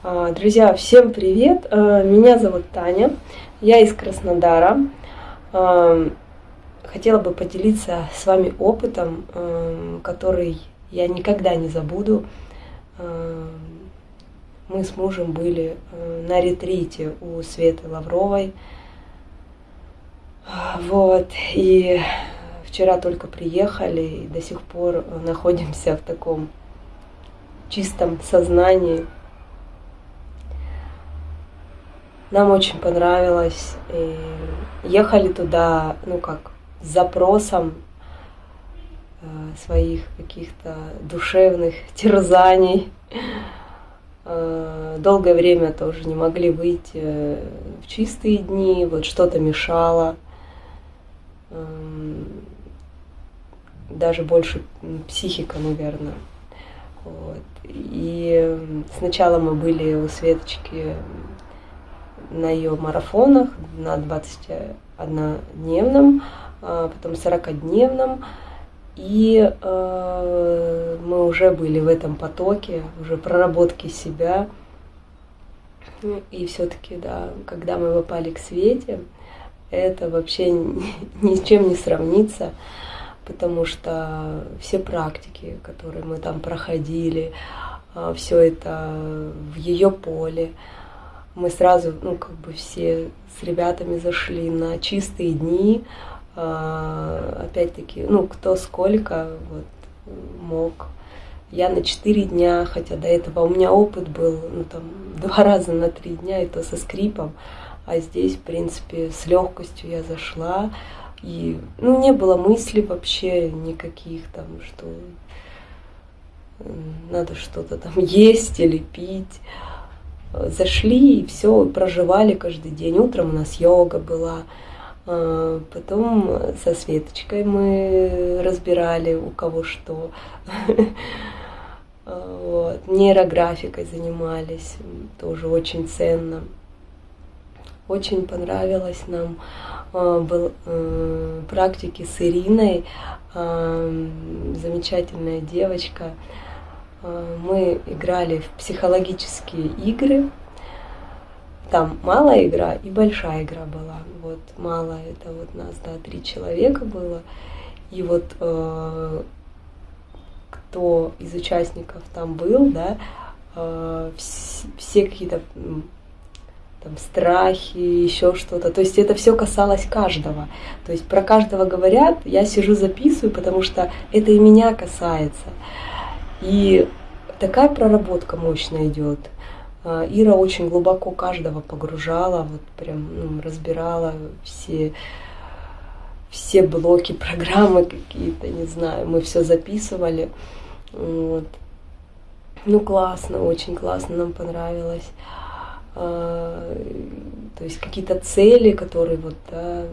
А, друзья, всем привет! А, меня зовут Таня, я из Краснодара. А, хотела бы поделиться с вами опытом, который я никогда не забуду. Мы с мужем были на ретрите у Светы Лавровой. Вот, и вчера только приехали и до сих пор находимся в таком чистом сознании, Нам очень понравилось. И ехали туда, ну как, с запросом э, своих каких-то душевных терзаний. Э, долгое время тоже не могли выйти э, в чистые дни, вот что-то мешало. Эм, даже больше психика, наверное. Вот. И сначала мы были у Светочки на ее марафонах на 21-дневном, а потом 40-дневном. И э, мы уже были в этом потоке, уже проработки себя. И все-таки, да, когда мы попали к Свете, это вообще ни с чем не сравнится, потому что все практики, которые мы там проходили, а, все это в ее поле, мы сразу, ну, как бы все с ребятами зашли на чистые дни. А, опять-таки, ну, кто сколько вот, мог. Я на четыре дня, хотя до этого у меня опыт был, ну, там, два раза на три дня, это со скрипом. А здесь, в принципе, с легкостью я зашла. И, ну, не было мыслей вообще никаких там, что надо что-то там есть или пить зашли и все, проживали каждый день. Утром у нас йога была, а, потом со Светочкой мы разбирали, у кого что. Вот. Нейрографикой занимались, тоже очень ценно. Очень понравилось нам а, был э, практики с Ириной, а, замечательная девочка. Мы играли в психологические игры. Там малая игра и большая игра была. Вот малая это вот нас, да, три человека было. И вот э, кто из участников там был, да, э, все какие-то там страхи, еще что-то. То есть это все касалось каждого. То есть про каждого говорят, я сижу записываю, потому что это и меня касается. И такая проработка мощная идет. А, Ира очень глубоко каждого погружала, вот прям ну, разбирала все, все блоки программы какие-то, не знаю, мы все записывали. Вот. Ну классно, очень классно, нам понравилось. А, то есть какие-то цели, которые вот да,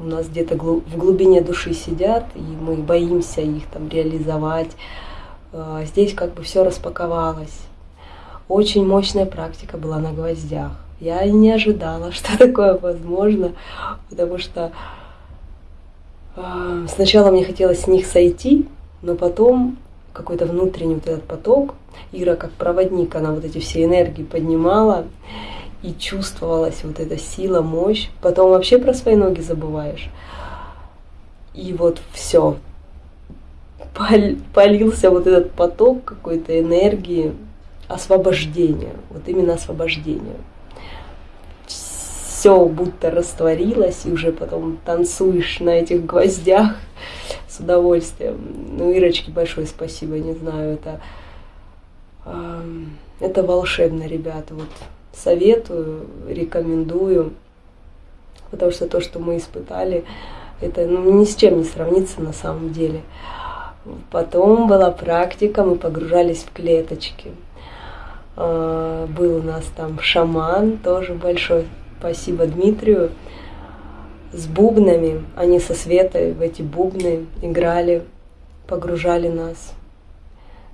у нас где-то в глубине души сидят, и мы боимся их там реализовать. А, здесь как бы все распаковалось. Очень мощная практика была на гвоздях. Я не ожидала, что такое возможно, потому что э, сначала мне хотелось с них сойти, но потом какой-то внутренний вот этот поток, Ира как проводник, она вот эти все энергии поднимала, и чувствовалась вот эта сила, мощь. Потом вообще про свои ноги забываешь. И вот все, полился вот этот поток какой-то энергии освобождения, вот именно освобождения. Все будто растворилось, и уже потом танцуешь на этих гвоздях с удовольствием. Ну, Ирочке большое спасибо, не знаю, это, это волшебно, ребята. Вот советую, рекомендую, потому что то, что мы испытали, это ну, ни с чем не сравнится на самом деле. Потом была практика, мы погружались в клеточки. А, был у нас там шаман, тоже большое спасибо Дмитрию, с бубнами. Они со Светой в эти бубны играли, погружали нас.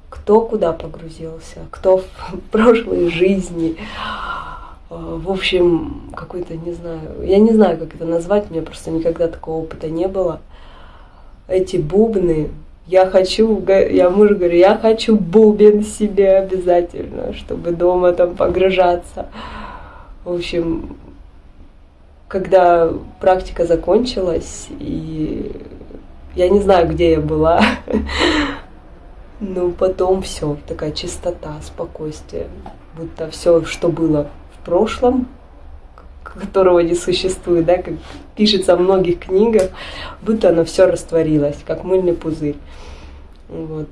Кто куда погрузился, кто в прошлой жизни. А, в общем, какой-то, не знаю, я не знаю, как это назвать, у меня просто никогда такого опыта не было. Эти бубны, Я хочу, я мужу говорю, я хочу бубен себе обязательно, чтобы дома там погружаться. В общем, когда практика закончилась, и я не знаю, где я была, но потом все, такая чистота, спокойствие, будто все, что было в прошлом, которого не существует, да, как пишется в многих книгах, будто оно все растворилось, как мыльный пузырь. Вот.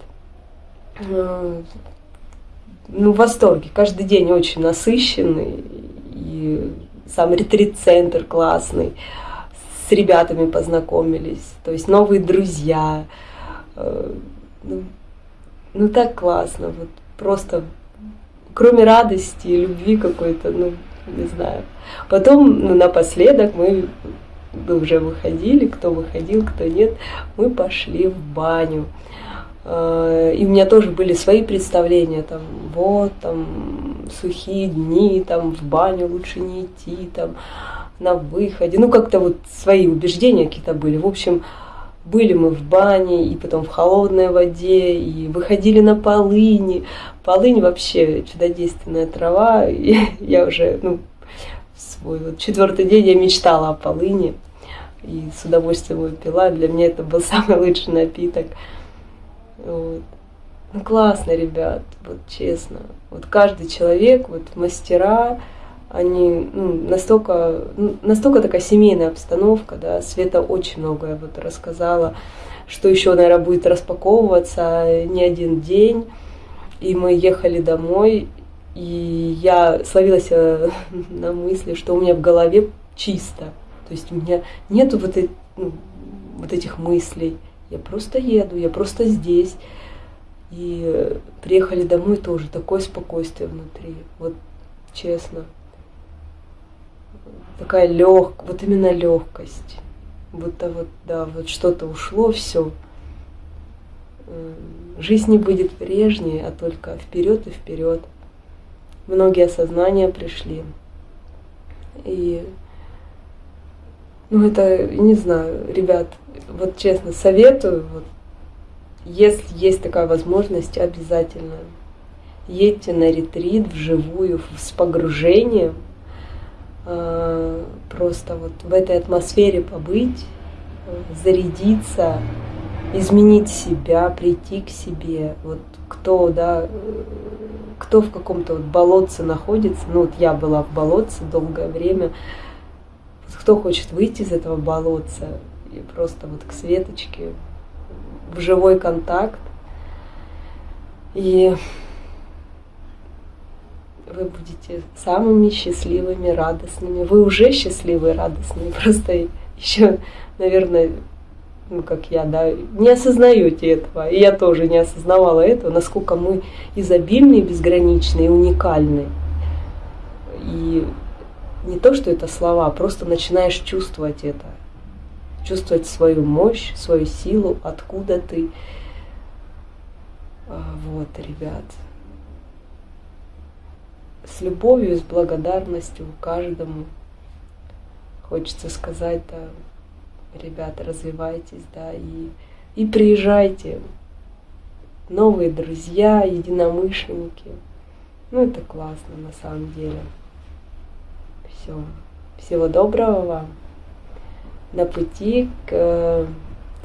Э, ну, в восторге. Каждый день очень насыщенный. И сам ретрит-центр классный. С ребятами познакомились. То есть новые друзья. Э, ну, ну так классно. Вот просто кроме радости и любви какой-то, ну, не знаю. Потом, ну, напоследок мы уже выходили, кто выходил, кто нет, мы пошли в баню. А, и у меня тоже были свои представления, там, вот, там, сухие дни, там, в баню лучше не идти, там, на выходе. Ну, как-то вот свои убеждения какие-то были. В общем, были мы в бане, и потом в холодной воде, и выходили на полыни. Полынь вообще чудодейственная трава. И я уже, ну, свой вот четвертый день я мечтала о полыни. И с удовольствием его пила. Для меня это был самый лучший напиток. Вот. Ну классно, ребят, вот честно. Вот каждый человек, вот мастера, они ну, настолько, настолько такая семейная обстановка, да, Света очень многое вот рассказала, что еще, наверное, будет распаковываться не один день. И мы ехали домой, и я словилась э, на мысли, что у меня в голове чисто. То есть у меня нету вот, э, ну, вот этих мыслей. Я просто еду, я просто здесь. И э, приехали домой тоже, такое спокойствие внутри. Вот честно такая легкость, вот именно легкость. Будто вот, да, вот что-то ушло, все. Жизнь не будет прежней, а только вперед и вперед. Многие осознания пришли. И, ну это, не знаю, ребят, вот честно, советую, вот, если есть такая возможность, обязательно едьте на ретрит вживую с погружением, Э, просто вот в этой атмосфере побыть, зарядиться, изменить себя, прийти к себе. Вот кто, да, кто в каком-то вот болотце находится, ну вот я была в болотце долгое время, кто хочет выйти из этого болотца и просто вот к Светочке в живой контакт. И вы будете самыми счастливыми, радостными. Вы уже счастливые, радостные, просто еще, наверное, ну как я, да, не осознаете этого. И я тоже не осознавала этого, насколько мы изобильны, безграничны и уникальны. И не то, что это слова, просто начинаешь чувствовать это. Чувствовать свою мощь, свою силу, откуда ты. А, вот, ребят с любовью, с благодарностью каждому. Хочется сказать, да, ребята, развивайтесь, да, и, и приезжайте. Новые друзья, единомышленники. Ну, это классно на самом деле. Все. Всего доброго вам. На пути к э,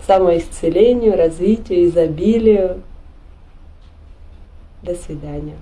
самоисцелению, развитию, изобилию. До свидания.